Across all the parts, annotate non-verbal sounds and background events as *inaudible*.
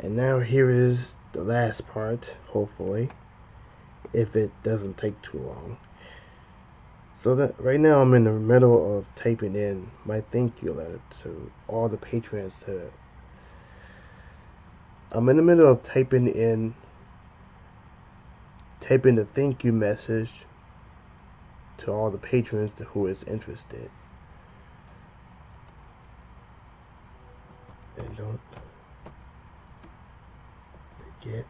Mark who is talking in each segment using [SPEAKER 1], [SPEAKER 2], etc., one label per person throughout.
[SPEAKER 1] And now here is the last part, hopefully, if it doesn't take too long. So that right now I'm in the middle of typing in my thank you letter to all the patrons to I'm in the middle of typing in typing the thank you message to all the patrons who is interested. And don't forget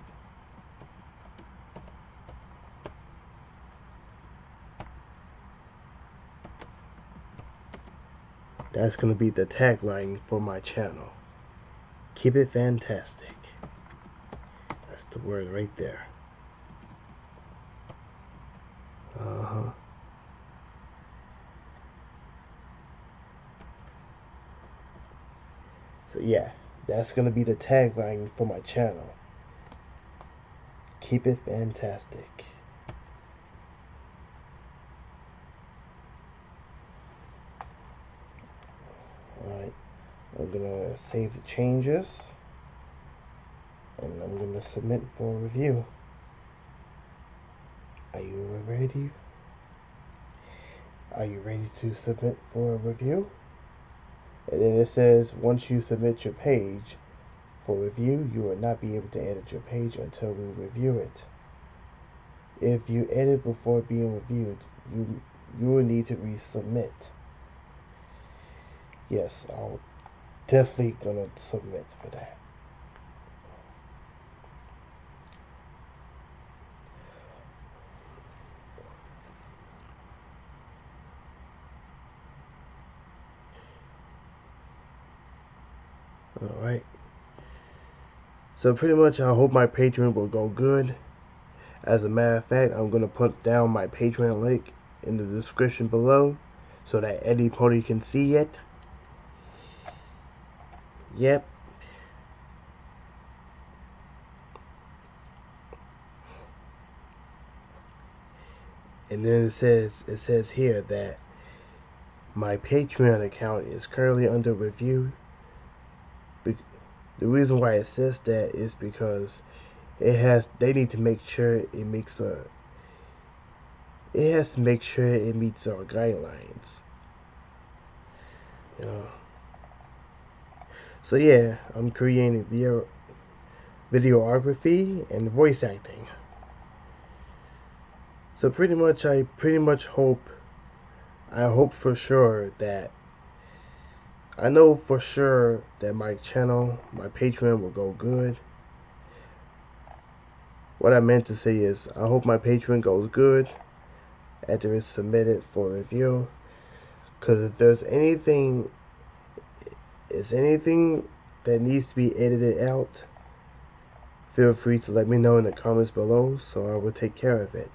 [SPEAKER 1] That's going to be the tagline for my channel. Keep it fantastic. That's the word right there. Uh-huh. So yeah, that's going to be the tagline for my channel. Keep it fantastic. Alright, I'm gonna save the changes and I'm gonna submit for review. Are you ready? Are you ready to submit for a review? And then it says once you submit your page for review, you will not be able to edit your page until we review it. If you edit before being reviewed, you you will need to resubmit yes, I'll definitely gonna submit for that. All right. So pretty much, I hope my Patreon will go good. As a matter of fact, I'm gonna put down my Patreon link in the description below so that anybody can see it. Yep. And then it says it says here that my Patreon account is currently under review. The reason why it says that is because it has they need to make sure it makes a it has to make sure it meets our guidelines. Know. So yeah, I'm creating video videography and voice acting. So pretty much I pretty much hope I hope for sure that I know for sure that my channel, my Patreon will go good. What I meant to say is I hope my Patreon goes good after it's submitted for review. Cause if there's anything is anything that needs to be edited out, feel free to let me know in the comments below so I will take care of it.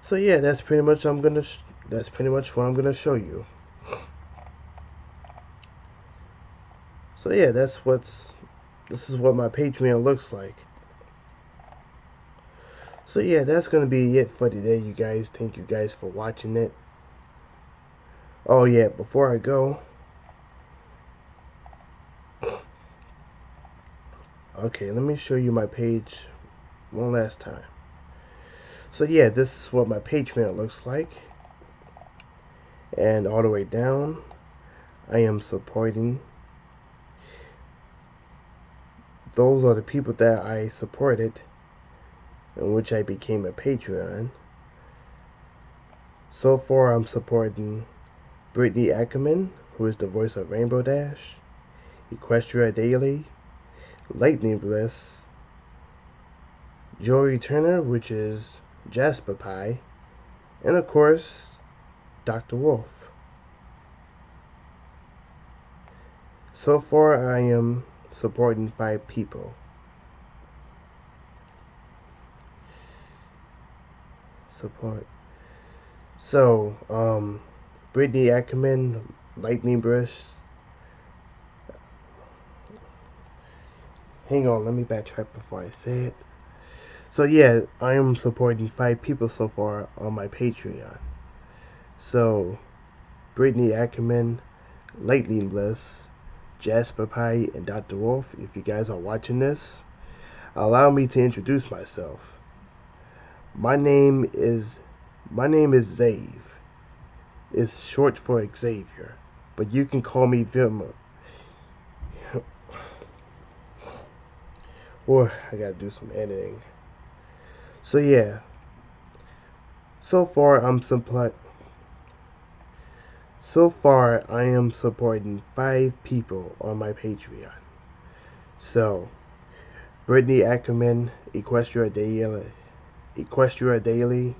[SPEAKER 1] So yeah, that's pretty much I'm gonna that's pretty much what I'm gonna show you. So yeah, that's what's this is what my Patreon looks like. So yeah, that's gonna be it for today, you guys. Thank you guys for watching it. Oh yeah, before I go. Okay, let me show you my page one last time. So yeah, this is what my Patreon looks like. And all the way down, I am supporting. Those are the people that I supported, in which I became a Patreon. So far, I'm supporting Brittany Ackerman, who is the voice of Rainbow Dash, Equestria Daily, Lightning Bliss, Jory Turner, which is Jasper Pie, and of course, Dr. Wolf. So far, I am supporting five people. Support. So, um, Brittany Ackerman, Lightning Brush. Hang on, let me backtrack before I say it. So yeah, I am supporting five people so far on my Patreon. So, Brittany Ackerman, Lightning Bliss, Jasper Pie, and Dr. Wolf, if you guys are watching this, allow me to introduce myself. My name is my name is Zave. It's short for Xavier, but you can call me Vilma. *sighs* or I gotta do some editing. So yeah. So far I'm supply so far I am supporting five people on my Patreon. So Brittany Ackerman, Equestria Daily Equestria Daily,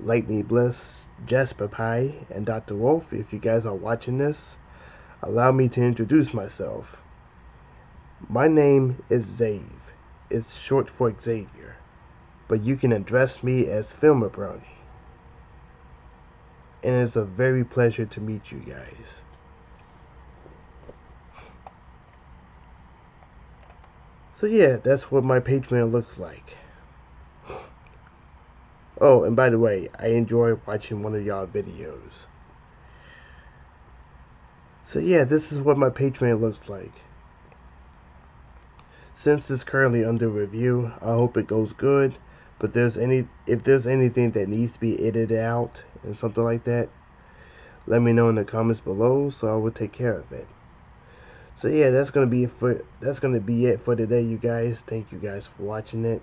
[SPEAKER 1] Lightning Bliss, Jasper Pie, and Dr. Wolf, if you guys are watching this, allow me to introduce myself. My name is Zave. It's short for Xavier, but you can address me as Filmer Brownie. And it's a very pleasure to meet you guys. So yeah, that's what my Patreon looks like. Oh, and by the way, I enjoy watching one of y'all videos. So yeah, this is what my Patreon looks like. Since it's currently under review, I hope it goes good. But there's any if there's anything that needs to be edited out and something like that, let me know in the comments below so I will take care of it. So yeah, that's gonna be it for that's gonna be it for today, you guys. Thank you guys for watching it.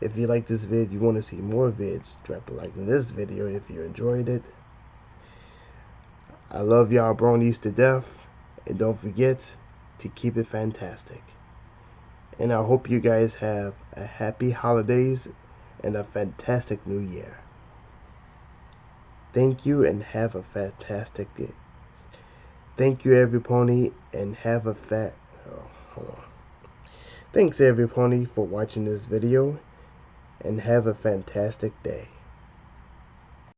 [SPEAKER 1] If you like this vid, you want to see more vids, drop a like in this video if you enjoyed it. I love y'all bronies to death. And don't forget to keep it fantastic. And I hope you guys have a happy holidays and a fantastic new year. Thank you and have a fantastic day. Thank you, every pony, and have a fat. Oh, hold on. Thanks, every pony, for watching this video and have a fantastic day.